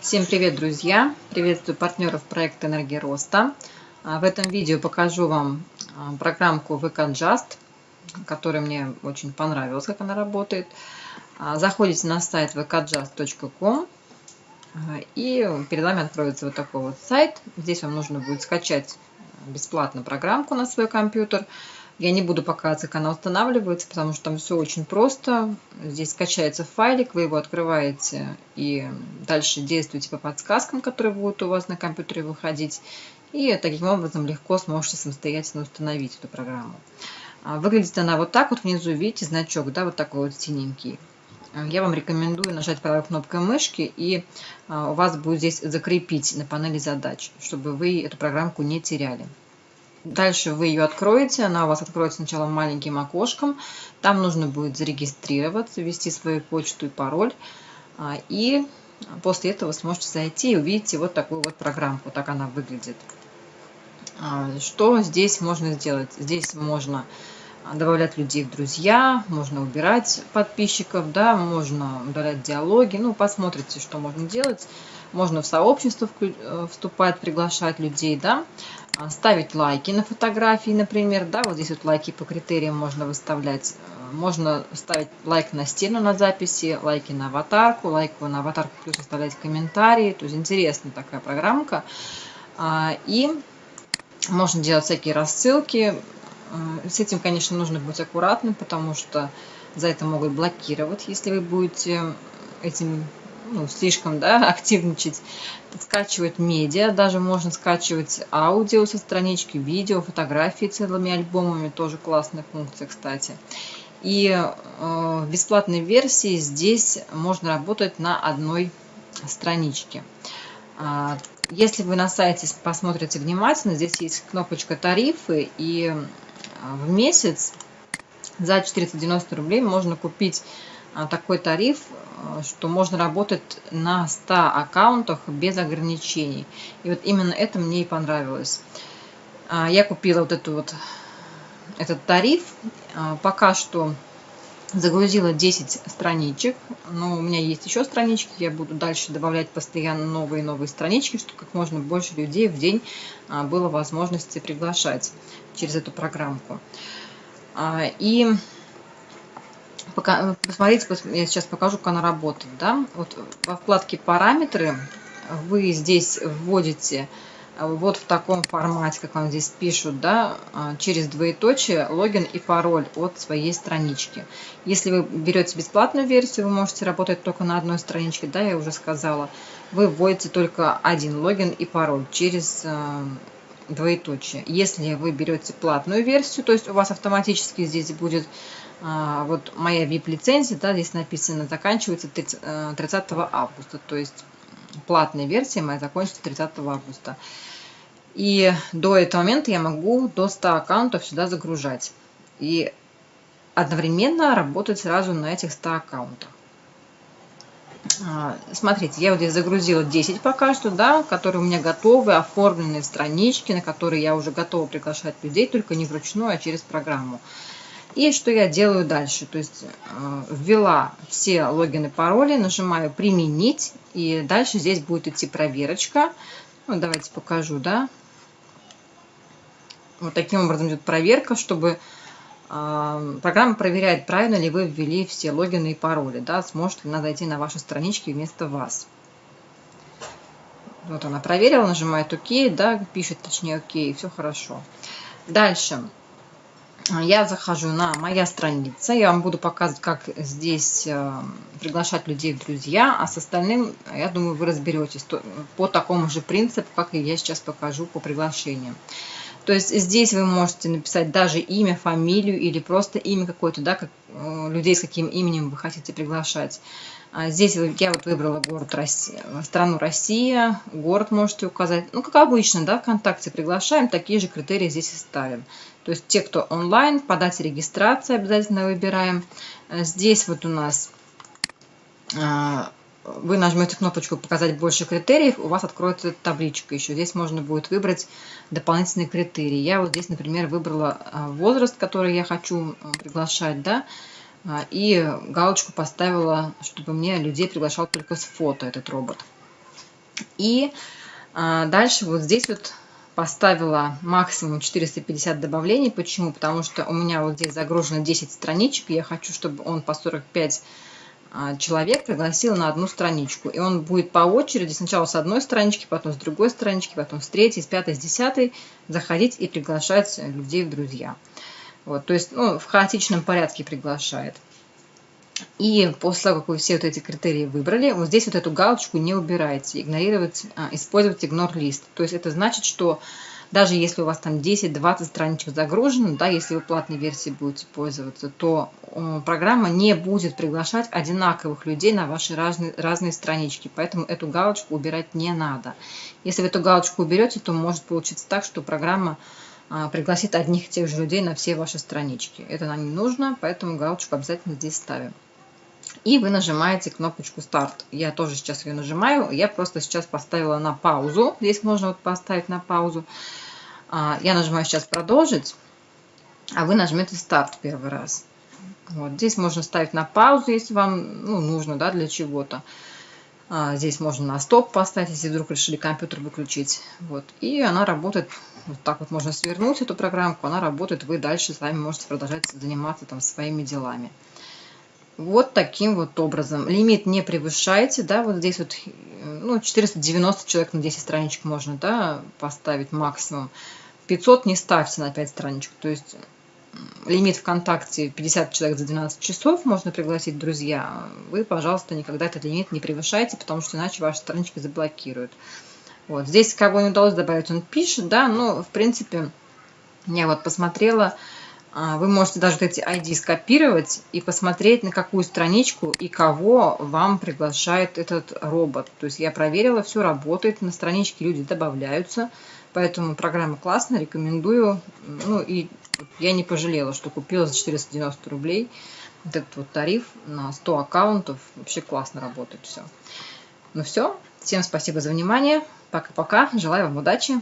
Всем привет, друзья! Приветствую партнеров проекта «Энергия роста». А, в этом видео покажу вам а, программку VKJust, которая мне очень понравилась, как она работает. А, заходите на сайт vkjust.com и перед вами откроется вот такой вот сайт. Здесь вам нужно будет скачать бесплатно программку на свой компьютер – я не буду показывать, как она устанавливается, потому что там все очень просто. Здесь скачается файлик, вы его открываете и дальше действуете по подсказкам, которые будут у вас на компьютере выходить. И таким образом легко сможете самостоятельно установить эту программу. А, выглядит она вот так вот. Внизу видите значок, да, вот такой вот синенький. Я вам рекомендую нажать правой кнопкой мышки, и а, у вас будет здесь закрепить на панели задач, чтобы вы эту программку не теряли. Дальше вы ее откроете, она у вас откроется сначала маленьким окошком. Там нужно будет зарегистрироваться, ввести свою почту и пароль. А, и после этого сможете зайти и увидите вот такую вот программку. Так она выглядит. А, что здесь можно сделать? Здесь можно добавлять людей в друзья, можно убирать подписчиков, да, можно удалять диалоги. Ну, посмотрите, что можно делать. Можно в сообщество э, вступать, приглашать людей, да. А, ставить лайки на фотографии, например, да, вот здесь вот лайки по критериям можно выставлять. Э, можно ставить лайк на стену на записи, лайки на аватарку, лайк на аватарку плюс оставлять комментарии. То есть интересная такая программка. А, и можно делать всякие рассылки. Э, с этим, конечно, нужно быть аккуратным, потому что за это могут блокировать, если вы будете этим ну, слишком да, активничать, скачивать медиа, даже можно скачивать аудио со странички, видео, фотографии целыми альбомами, тоже классная функция, кстати. И э, в бесплатной версии здесь можно работать на одной страничке. А, если вы на сайте посмотрите внимательно, здесь есть кнопочка «Тарифы», и э, в месяц за 490 рублей можно купить а, такой тариф, что можно работать на 100 аккаунтах без ограничений. И вот именно это мне и понравилось. А, я купила вот эту вот, этот тариф. Пока что загрузила 10 страничек, но у меня есть еще странички, я буду дальше добавлять постоянно новые и новые странички, чтобы как можно больше людей в день было возможности приглашать через эту программку. И посмотрите, я сейчас покажу, как она работает. Да? Вот во вкладке «Параметры» вы здесь вводите э, вот в таком формате, как вам здесь пишут, да, э, через двоеточие логин и пароль от своей странички. Если вы берете бесплатную версию, вы можете работать только на одной страничке, да, я уже сказала. Вы вводите только один логин и пароль через э, двоеточие. Если вы берете платную версию, то есть у вас автоматически здесь будет а, вот моя VIP-лицензия, да, здесь написано, заканчивается 30 э, августа, то есть платная версия моя закончится 30 августа. И до этого момента я могу до 100 аккаунтов сюда загружать. И одновременно работать сразу на этих 100 аккаунтах. А, смотрите, я вот здесь загрузила 10 пока что, да, которые у меня готовы, оформленные странички, на которые я уже готова приглашать людей, только не вручную, а через программу. И что я делаю дальше? То есть э, ввела все логины, пароли, нажимаю «Применить», и дальше здесь будет идти проверочка. Ну, давайте покажу, да. Вот таким образом идет проверка, чтобы э, программа проверяет, правильно ли вы ввели все логины и пароли, да, сможет ли она зайти на ваши странички вместо вас. Вот она проверила, нажимает ОК, да, пишет точнее ОК, все хорошо. Дальше я захожу на моя страница, я вам буду показывать, как здесь э, приглашать людей в друзья, а с остальным, я думаю, вы разберетесь по такому же принципу, как и я сейчас покажу по приглашениям. То есть здесь вы можете написать даже имя, фамилию или просто имя какое-то, да, как, э, людей с каким именем вы хотите приглашать. А здесь я вот выбрала город Россия, страну Россия, город можете указать. Ну, как обычно, да, ВКонтакте приглашаем, такие же критерии здесь и ставим. То есть те, кто онлайн, подать регистрации обязательно выбираем. Э, здесь вот у нас э, вы нажмете кнопочку «Показать больше критериев», у вас откроется табличка еще. Здесь можно будет выбрать дополнительные критерии. Я вот здесь, например, выбрала э, возраст, который я хочу приглашать, да, и галочку поставила, чтобы мне людей приглашал только с фото этот робот. И а, дальше вот здесь вот поставила максимум 450 добавлений. Почему? Потому что у меня вот здесь загружено 10 страничек. Я хочу, чтобы он по 45 а, человек пригласил на одну страничку. И он будет по очереди, сначала с одной странички, потом с другой странички, потом с третьей, с пятой, с десятой заходить и приглашать людей в друзья. Вот, то есть ну, в хаотичном порядке приглашает. И после того, как вы все вот эти критерии выбрали, вот здесь вот эту галочку не убирайте, игнорировать, а, использовать ignore list. То есть это значит, что даже если у вас там 10-20 страничек загружено, да, если вы платной версией будете пользоваться, то программа не будет приглашать одинаковых людей на ваши разные, разные странички. Поэтому эту галочку убирать не надо. Если вы эту галочку уберете, то может получиться так, что программа а, пригласит одних и тех же людей на все ваши странички. Это нам не нужно, поэтому галочку обязательно здесь ставим. И вы нажимаете кнопочку старт. Я тоже сейчас ее нажимаю. Я просто сейчас поставила на паузу. Здесь можно вот поставить на паузу. А, я нажимаю сейчас продолжить, а вы нажмете старт первый раз. Вот здесь можно ставить на паузу, если вам ну, нужно, да, для чего-то. А, здесь можно на стоп поставить, если вдруг решили компьютер выключить. Вот. И она работает, вот так вот можно свернуть эту программку, она работает, вы дальше сами можете продолжать заниматься там своими делами. Вот таким вот образом. Лимит не превышайте, да, вот здесь вот ну, 490 человек на 10 страничек можно, да, поставить максимум. 500 не ставьте на 5 страничек, то есть лимит ВКонтакте 50 человек за 12 часов можно пригласить друзья. Вы, пожалуйста, никогда этот лимит не превышайте, потому что иначе ваши странички заблокируют. Вот. Здесь кого не удалось добавить, он пишет, да, но в принципе я вот посмотрела, вы можете даже эти ID скопировать и посмотреть, на какую страничку и кого вам приглашает этот робот. То есть я проверила, все работает, на страничке люди добавляются, поэтому программа классная, рекомендую. Ну и я не пожалела, что купила за 490 рублей вот этот вот тариф на 100 аккаунтов. Вообще классно работает все. Ну все, всем спасибо за внимание. Пока-пока, желаю вам удачи.